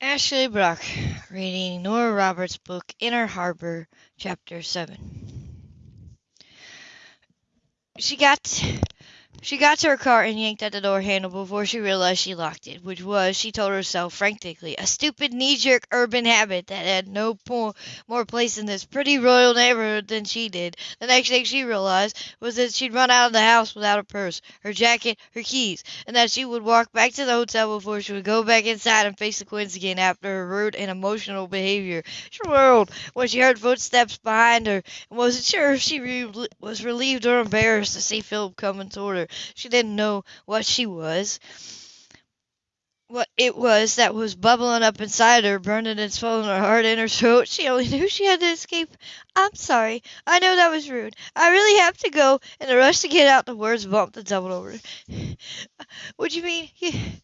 Ashley Brock reading Nora Roberts' book Inner Harbor, Chapter 7. She got she got to her car and yanked at the door handle before she realized she locked it, which was, she told herself frantically, a stupid knee-jerk urban habit that had no po- more place in this pretty royal neighborhood than she did. The next thing she realized was that she'd run out of the house without her purse, her jacket, her keys, and that she would walk back to the hotel before she would go back inside and face the Quinns again after her rude and emotional behavior. She whirled when she heard footsteps behind her and wasn't sure if she re- was relieved or embarrassed to see Philip coming toward her. She didn't know what she was, what it was that was bubbling up inside her, burning and swelling her heart in her throat. She only knew she had to escape. I'm sorry. I know that was rude. I really have to go. In the rush to get out, the words bumped and doubled over. Would you mean,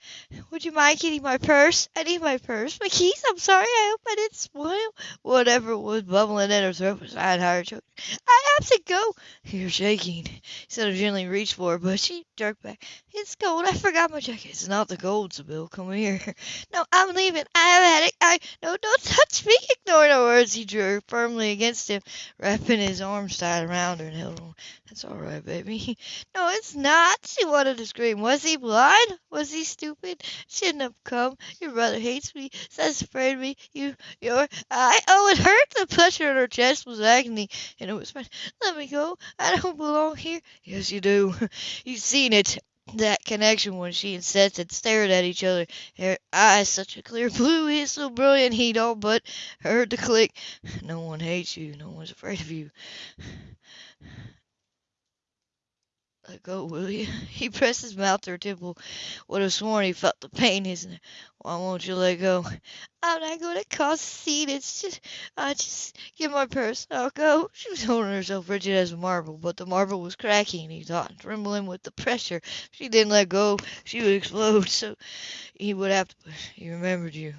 would you mind getting my purse? I need my purse. My keys? I'm sorry. I hope I didn't spoil. Whatever was bubbling in her throat was I higher choke. I have to go. You're shaking. Instead of gently reached for her, but she jerked back. It's cold. I forgot my jacket. It's not the cold, Sybill. Come here. No, I'm leaving. I have a headache. I no, don't touch me. Ignoring her words, he drew her firmly against him, wrapping his arms tight around her and held her. That's all right, baby. No, it's not. She wanted to scream. Was he blind? Was he stupid? Shouldn't have come. Your brother hates me. Says afraid of me. You, you're. I. Oh, it hurt. The pressure in her chest was agony, and it was. Let me go. I don't belong here. Yes, you do. You've seen it that connection when she and Seth had stared at each other. Her eyes such a clear blue, he's so brilliant he'd all but heard the click. No one hates you, no one's afraid of you. Let go, oh, will you? He pressed his mouth to her temple. Would have sworn he felt the pain, isn't it? Why won't you let go? I'm not going to cause a scene. It's just, I just give my purse. I'll go. She was holding herself rigid as a marble, but the marble was cracking, he thought, trembling with the pressure. If she didn't let go, she would explode. So he would have to. He remembered you.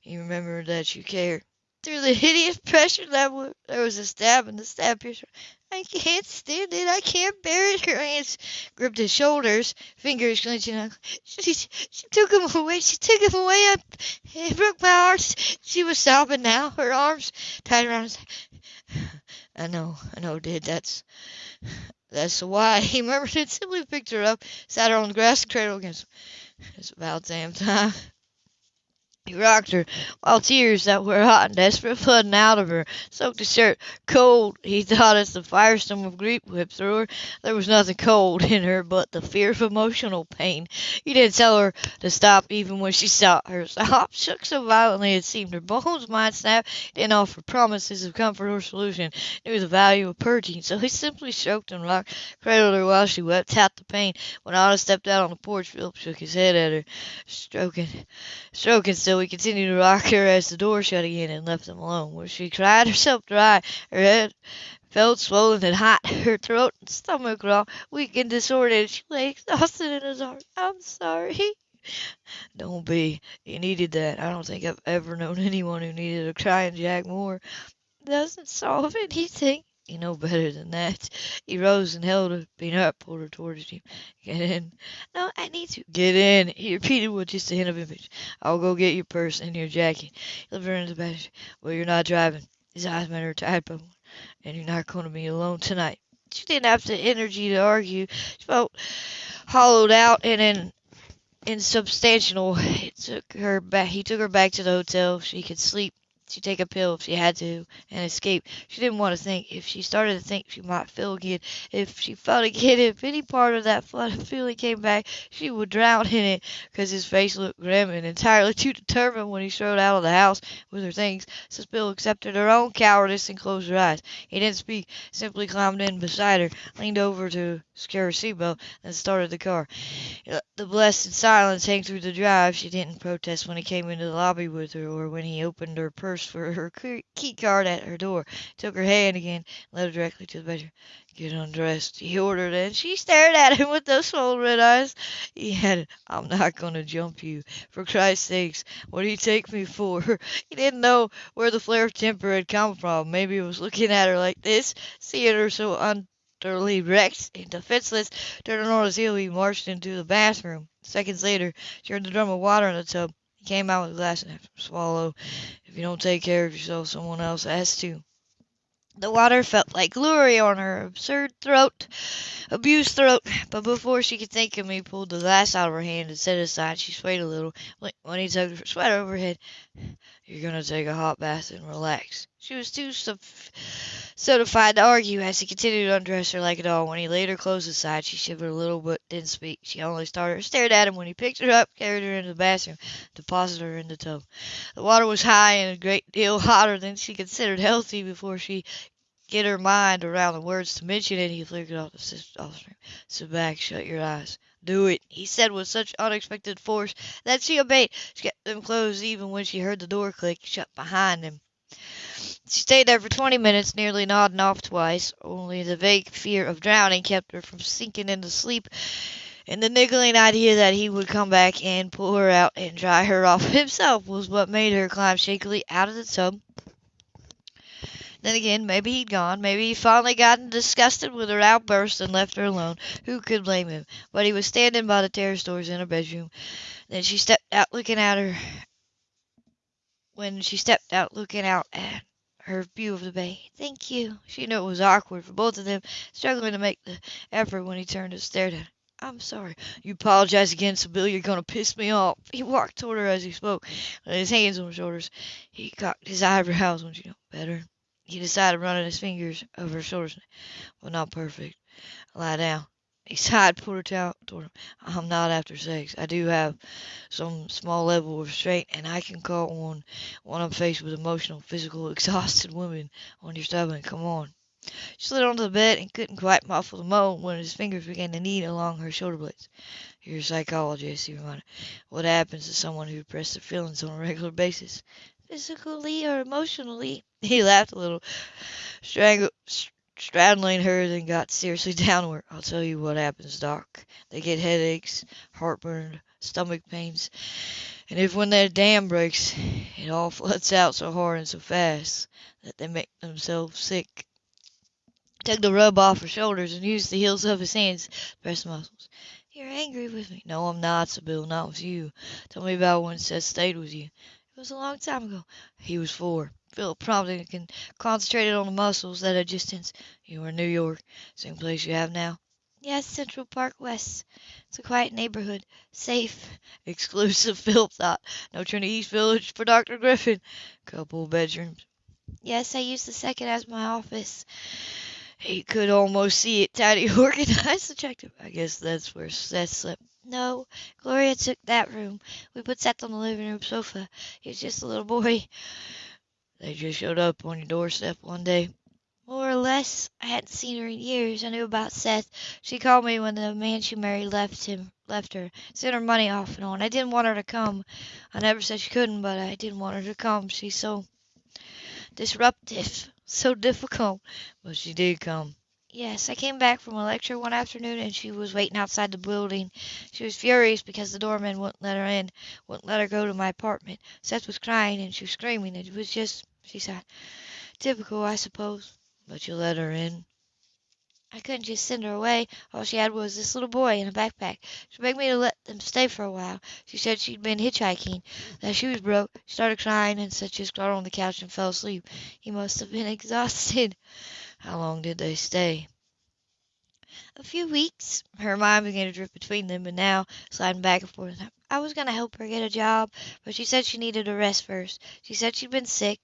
He remembered that you cared. Through the hideous pressure that there was a stab, and the stab pierced. I can't stand it. I can't bear it. Her hands gripped his shoulders, fingers clenching. She, she took him away. She took him away. I, it broke my heart. She was sobbing now, her arms tied around his. I know, I know, did. That's that's why. He murmured and simply picked her up, sat her on the grass, cradle against him. It's about damn time. He rocked her, while tears that were hot and desperate flooding out of her soaked his shirt. Cold, he thought, as the firestorm of grief whipped through her. There was nothing cold in her but the fear of emotional pain. He didn't tell her to stop even when she stopped. Her sob shook so violently it seemed her bones might snap. He didn't offer promises of comfort or solution. He knew the value of purging, so he simply stroked and rocked, cradled her while she wept out the pain. When Otto stepped out on the porch, Philip shook his head at her, stroking, stroking still. He continued to rock her as the door shut again and left them alone, where she cried herself dry. Her head felt swollen and hot, her throat and stomach raw, weak and disordered. She lay exhausted in his arms. I'm sorry. Don't be. You needed that. I don't think I've ever known anyone who needed a crying Jack more. Doesn't solve anything. You know better than that. He rose and held her, up, pulled her towards him. Get in. No, I need to. Get in. He repeated with just a hint of impatience. I'll go get your purse and your jacket. He led her into the bathroom. Well, you're not driving. His eyes met her tight, but and you're not going to be alone tonight. She didn't have the energy to argue. She felt hollowed out and in insubstantial. It took her back. He took her back to the hotel. She could sleep. She'd take a pill if she had to and escape. She didn't want to think. If she started to think, she might feel again. If she felt again, if any part of that flood of feeling came back, she would drown in it. Because his face looked grim and entirely too determined when he strode out of the house with her things. Sybill accepted her own cowardice and closed her eyes. He didn't speak. Simply climbed in beside her, leaned over to secure her seatbelt, and started the car. The blessed silence hang through the drive. She didn't protest when he came into the lobby with her, or when he opened her purse for her key card at her door, took her hand again, led her directly to the bedroom. Get undressed, he ordered, and she stared at him with those swollen red eyes. He added, I'm not going to jump you. For Christ's sakes, what do you take me for? He didn't know where the flare of temper had come from. Maybe he was looking at her like this, seeing her so utterly wrecked and defenseless. Turning on his heel, he marched into the bathroom. Seconds later, she heard the drum of water in the tub. He came out with a glass and swallow. If you don't take care of yourself, someone else has to. The water felt like glory on her absurd throat, abused throat, but before she could think of me, pulled the glass out of her hand and set it aside. She swayed a little when he took her sweater over her head. You're going to take a hot bath and relax. She was too certified to argue as he continued to undress her like a doll. When he laid her clothes aside, she shivered a little but didn't speak. She only started stared at him when he picked her up, carried her into the bathroom, deposited her in the tub. The water was high and a great deal hotter than she considered healthy before she get her mind around the words to mention it. He flickered off the stream. Sit back, shut your eyes. Do it, he said with such unexpected force that she obeyed. She kept them closed even when she heard the door click shut behind them. She stayed there for twenty minutes, nearly nodding off twice. Only the vague fear of drowning kept her from sinking into sleep, and the niggling idea that he would come back and pull her out and dry her off himself was what made her climb shakily out of the tub. Then again, maybe he'd gone. Maybe he'd finally gotten disgusted with her outburst and left her alone. Who could blame him? But he was standing by the terrace doors in her bedroom. Then she stepped out looking at her. When she stepped out looking out at her view of the bay. Thank you. She knew it was awkward for both of them, struggling to make the effort when he turned and stared at her. I'm sorry. You apologize again, Sybill. You're going to piss me off. He walked toward her as he spoke, with his hands on her shoulders. He cocked his eyebrows when she knew better. He decided running his fingers over her shoulders. Well, not perfect. Lie down. He sighed, her towel toward him. I'm not after sex. I do have some small level of restraint, and I can call on when I'm faced with emotional, physical, exhausted women on your stomach. Come on. She slid onto the bed and couldn't quite muffle the moan when his fingers began to knead along her shoulder blades. You're a psychologist, he reminded. What happens to someone who represses their feelings on a regular basis? Physically or emotionally? He laughed a little, straddling her, then got seriously downward. I'll tell you what happens, Doc. They get headaches, heartburn, stomach pains, and if when that dam breaks, it all floods out so hard and so fast that they make themselves sick. Took the rub off her shoulders and used the heels of his hands to press the muscles. You're angry with me. No, I'm not, Sybill, not with you. Tell me about when Seth stayed with you. It was a long time ago. He was four. Philip prompted and concentrated on the muscles that had just tensed. You were in New York. Same place you have now? Yes, Central Park West. It's a quiet neighborhood. Safe. Exclusive, Philip thought. No Trinity East Village for Dr. Griffin. Couple bedrooms. Yes, I use the second as my office. He could almost see it tidy, organized, attractive. I guess that's where Seth slept. No, Gloria took that room. We put Seth on the living room sofa. He was just a little boy. They just showed up on your doorstep one day. More or less. I hadn't seen her in years. I knew about Seth. She called me when the man she married left him left her. Sent her money off and on. I didn't want her to come. I never said she couldn't, but I didn't want her to come. She's so disruptive, so difficult. But she did come. Yes, I came back from a lecture one afternoon and she was waiting outside the building. She was furious because the doorman wouldn't let her in, wouldn't let her go to my apartment. Seth was crying and she was screaming. It was just, she said, typical, I suppose. But you let her in? I couldn't just send her away. All she had was this little boy in a backpack. She begged me to let them stay for a while. She said she'd been hitchhiking, that she was broke. She started crying and said she just got on the couch and fell asleep. He must have been exhausted. How long did they stay? A few weeks. Her mind began to drift between them, and now, sliding back and forth. I was going to help her get a job, but she said she needed a rest first. She said she'd been sick.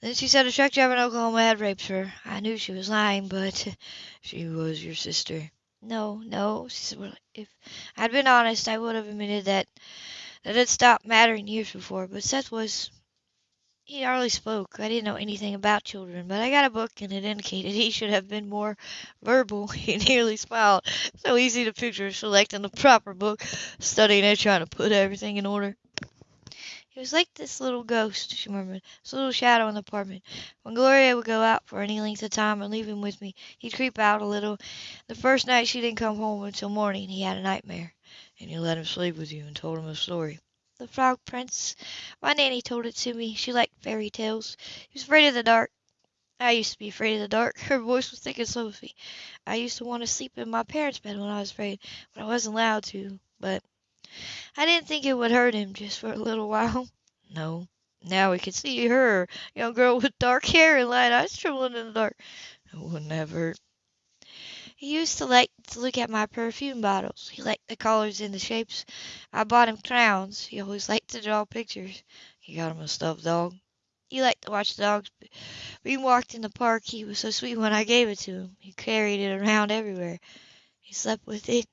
Then she said a truck driver in Oklahoma had raped her. I knew she was lying, but she was your sister. No, no. She said, well, if I'd been honest, I would have admitted that that had stopped mattering years before. But Seth was he hardly spoke. I didn't know anything about children, but I got a book and it indicated he should have been more verbal. He nearly smiled. So easy to picture selecting the proper book, studying it, trying to put everything in order. He was like this little ghost, she murmured, this little shadow in the apartment. When Gloria would go out for any length of time and leave him with me, he'd creep out a little. The first night she didn't come home until morning, he had a nightmare. And you let him sleep with you and told him a story. The Frog Prince. My Nanny told it to me. She liked fairy tales. He was afraid of the dark. I used to be afraid of the dark. Her voice was thick and soapy. I used to want to sleep in my parents' bed when I was afraid, but I wasn't allowed to. But I didn't think it would hurt him just for a little while. No. Now we can see her, young girl with dark hair and light eyes trembling in the dark. It wouldn't have hurt. He used to like to look at my perfume bottles. He liked the colors and the shapes. I bought him crowns. He always liked to draw pictures. He got him a stuffed dog. He liked to watch dogs We walked in the park. He was so sweet when I gave it to him. He carried it around everywhere. He slept with it.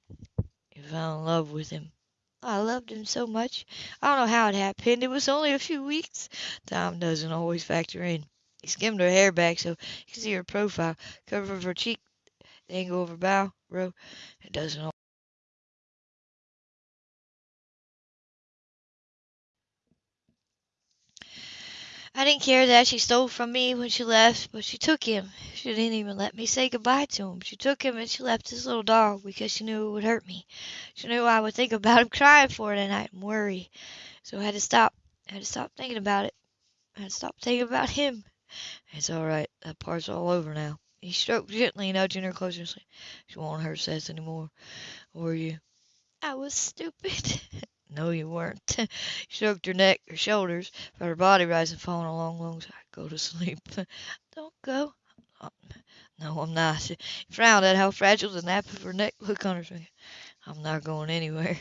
He fell in love with him. I loved him so much. I don't know how it happened. It was only a few weeks. Time doesn't always factor in. He skimmed her hair back so you could see her profile, cover of her cheek, angle of her brow. Row. It doesn't. I didn't care that she stole from me when she left, but she took him. She didn't even let me say goodbye to him. She took him and she left his little dog because she knew it would hurt me. She knew I would think about him crying for it at night and worry. So I had to stop. I had to stop thinking about it. I had to stop thinking about him. It's all right. That part's all over now. He stroked gently, nudging her closer. She won't hurt Seth anymore. Were you? I was stupid. No, you weren't. he stroked her neck, her shoulders, felt her body rise and fall in a long, long sigh. Go to sleep. Don't go. No, I'm not. He frowned at how fragile the nape of her neck looked on her. I'm not going anywhere.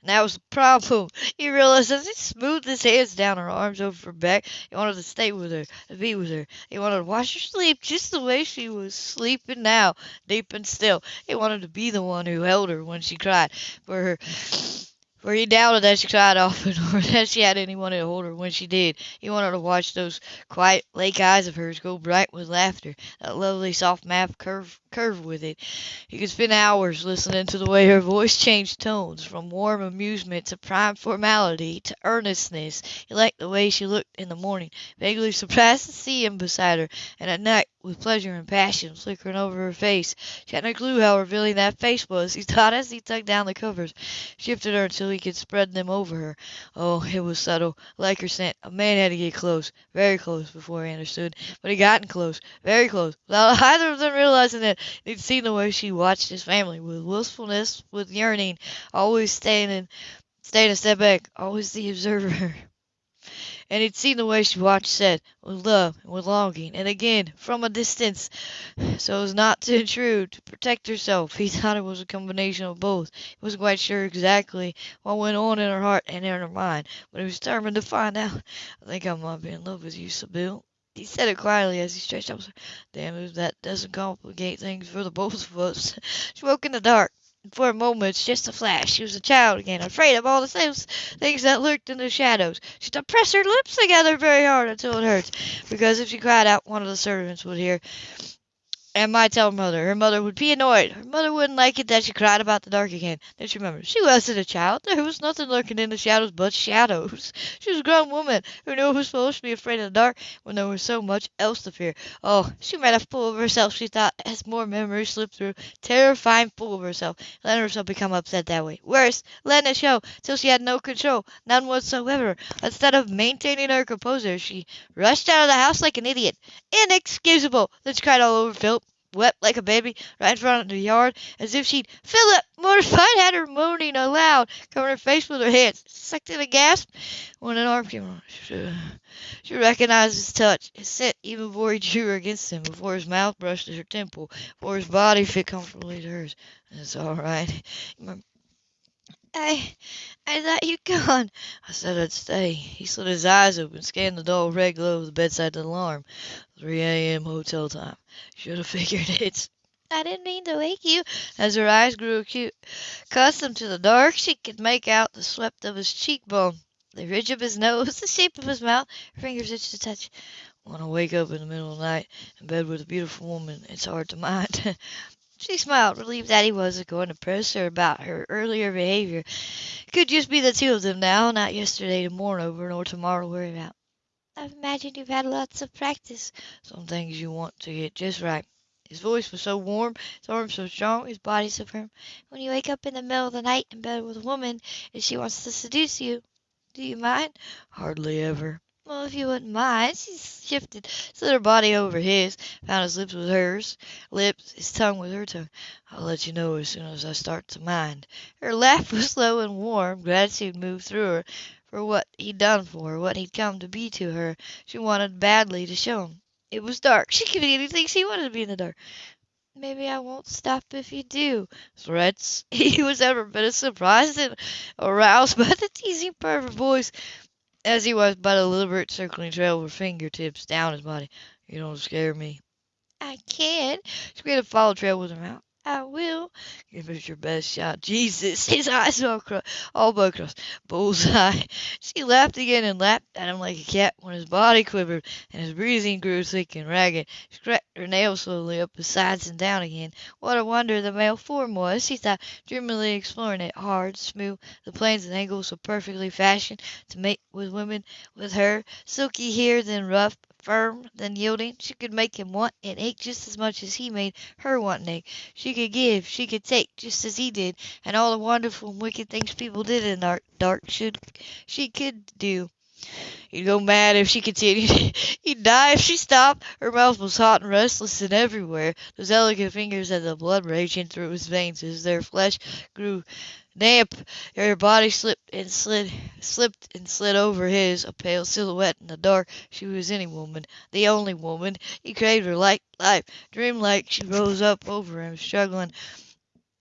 And that was the problem. He realized as he smoothed his hands down her arms over her back, he wanted to stay with her, to be with her. He wanted to watch her sleep just the way she was sleeping now, deep and still. He wanted to be the one who held her when she cried, for her for he doubted that she cried often, or that she had anyone to hold her when she did. He wanted to watch those quiet lake eyes of hers go bright with laughter, that lovely soft mouth curve curve with it. He could spend hours listening to the way her voice changed tones, from warm amusement to prime formality to earnestness. He liked the way she looked in the morning, vaguely surprised to see him beside her, and at night with pleasure and passion flickering over her face. She had no clue how revealing that face was, he thought as he tugged down the covers, shifted her until he could spread them over her. Oh, it was subtle, like her scent. A man had to get close, very close, before he understood. But he gotten close, very close, without either of them realizing it. He'd seen the way she watched his family, with wistfulness, with yearning, always staying and staying a step back, always the observer. And he'd seen the way she watched Seth, with love and with longing, and again, from a distance, so as not to intrude, to protect herself. He thought it was a combination of both. He wasn't quite sure exactly what went on in her heart and in her mind, but he was determined to find out. I think I might be in love with you, Sybill. He said it quietly as he stretched out. Damn, if that doesn't complicate things for the both of us. She woke in the dark. For a moment, just a flash, she was a child again, afraid of all the things, things that lurked in the shadows. She had to press her lips together very hard until it hurt, because if she cried out, one of the servants would hear and might tell her mother. Her mother would be annoyed. Her mother wouldn't like it that she cried about the dark again. Then she remembered she wasn't a child. There was nothing lurking in the shadows but shadows. She was a grown woman who knew it was supposed to be afraid of the dark when there was so much else to fear. Oh, she made a fool of herself, she thought, as more memories slipped through. Terrifying fool of herself, letting herself become upset that way. Worse, letting it show till she had no control, none whatsoever. Instead of maintaining her composure, she rushed out of the house like an idiot. Inexcusable! Then she cried all over Philip wept like a baby right in front of the yard, as if she'd Philip, mortified, had her moaning aloud, covering her face with her hands. Sucked in a gasp when an arm came on. She, she recognized his touch, his scent, even before he drew her against him, before his mouth brushed her temple, before his body fit comfortably to hers. It's all right. I, I thought you'd gone. I said I'd stay. He slid his eyes open, scanned the dull red glow of the bedside alarm. 3 a.m. hotel time. Should have figured it. I didn't mean to wake you. As her eyes grew acute, accustomed to the dark, she could make out the swept of his cheekbone, the ridge of his nose, the shape of his mouth. Her fingers itched to touch. Want to wake up in the middle of the night in bed with a beautiful woman. It's hard to mind. she smiled, relieved that he wasn't going to press her about her earlier behavior. It could just be the two of them now, not yesterday to mourn over, nor tomorrow to worry about. I've imagined you've had lots of practice. Some things you want to get just right. His voice was so warm, his arms so strong, his body so firm. When you wake up in the middle of the night in bed with a woman and she wants to seduce you, do you mind? Hardly ever. Well, if you wouldn't mind. She shifted, slid her body over his, found his lips with hers, lips, his tongue with her tongue. I'll let you know as soon as I start to mind. Her laugh was low and warm. Gratitude moved through her for what he'd done for her, what he'd come to be to her. She wanted badly to show him. It was dark. She could be anything she wanted to be in the dark. Maybe I won't stop if you do. Threats? He was ever as surprised and aroused by the teasing her voice as he was by the deliberate circling trail of her fingertips down his body. You don't scare me. I can't. She made a follow trail with her mouth. I will. Give it your best shot. Jesus, his eyes all, cro- all but crossed. Bullseye. She laughed again and lapped at him like a cat when his body quivered and his breathing grew thick and ragged. She cracked her nails slowly up his sides and down again. What a wonder the male form was, she thought, dreamily exploring it. Hard, smooth, the planes and angles so perfectly fashioned to mate with women, with her. Silky here, then rough, firm, then yielding. She could make him want and ache just as much as he made her want and ache. She could give, she could take, just as he did, and all the wonderful and wicked things people did in the dark should she could do. He'd go mad if she continued. He'd die if she stopped. Her mouth was hot and restless and everywhere. Those elegant fingers had the blood raging through his veins as their flesh grew damp. Her body slipped and slid, slipped and slid over his, a pale silhouette in the dark. She was any woman, the only woman. He craved her like life. Dreamlike, she rose up over him, struggling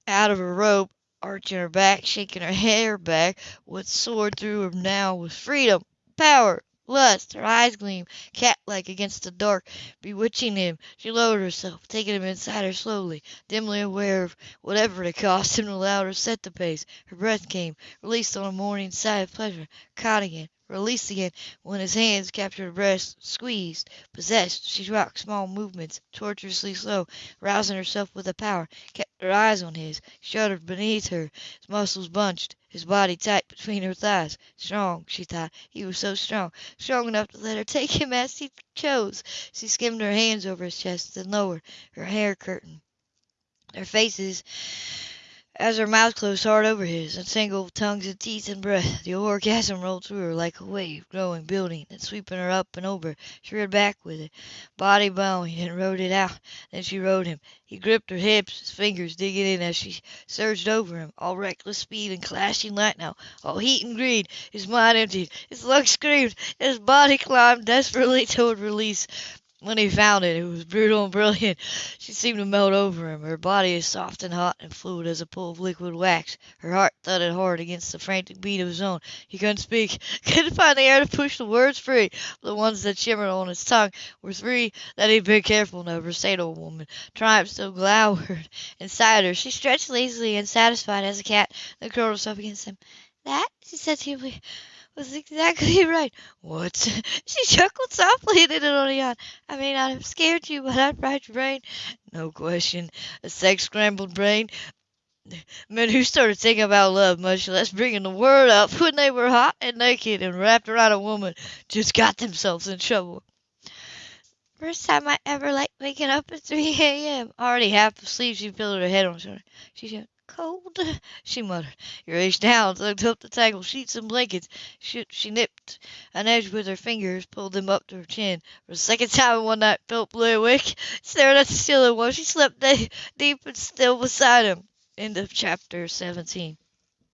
out of her rope, arching her back, shaking her hair back. What soared through him now was freedom, power, lust. Her eyes gleamed, cat-like against the dark, bewitching him. She lowered herself, taking him inside her slowly, dimly aware of whatever it cost him allowed her set the pace. Her breath came, released on a morning sigh of pleasure, caught again, released again when his hands captured her breast, squeezed, possessed. She rocked small movements, tortuously slow, rousing herself with a power, kept her eyes on his, shuddered beneath her. His muscles bunched, his body tight between her thighs. Strong, she thought. He was so strong, strong enough to let her take him as he chose. She skimmed her hands over his chest, then lowered, her hair curtain. Their faces as her mouth closed hard over his, and single tongues and teeth and breath, the orgasm rolled through her like a wave, growing, building, and sweeping her up and over. She reared back with it, body bowing, and rode it out. Then she rode him. He gripped her hips, his fingers digging in as she surged over him, all reckless speed and clashing light now, all heat and greed. His mind emptied, his lungs screamed, his body climbed desperately toward release. When he found it, it was brutal and brilliant. She seemed to melt over him, her body as soft and hot and fluid as a pool of liquid wax. Her heart thudded hard against the frantic beat of his own. He couldn't speak, couldn't find the air to push the words free. The ones that shimmered on his tongue were three that he'd been careful never say to a woman. Triumph still glowered inside her. She stretched lazily and satisfied as a cat, then curled herself against him. That, she said feebly, was exactly right. What? She chuckled softly and ended on a yawn. I may not have scared you, but I'd fried your brain. No question. A sex-scrambled brain. Men who started thinking about love, much less bringing the word up when they were hot and naked and wrapped around a woman, just got themselves in trouble. First time I ever liked waking up at 3 a.m. Already half asleep, she pillowed her head on his shoulder. She said, cold, she muttered. He reached down, tugged up the tangled sheets and blankets. She, she nipped an edge with her fingers, pulled them up to her chin. For the second time in one night, Philip lay awake, staring at the ceiling while she slept deep and still beside him. End of chapter 17.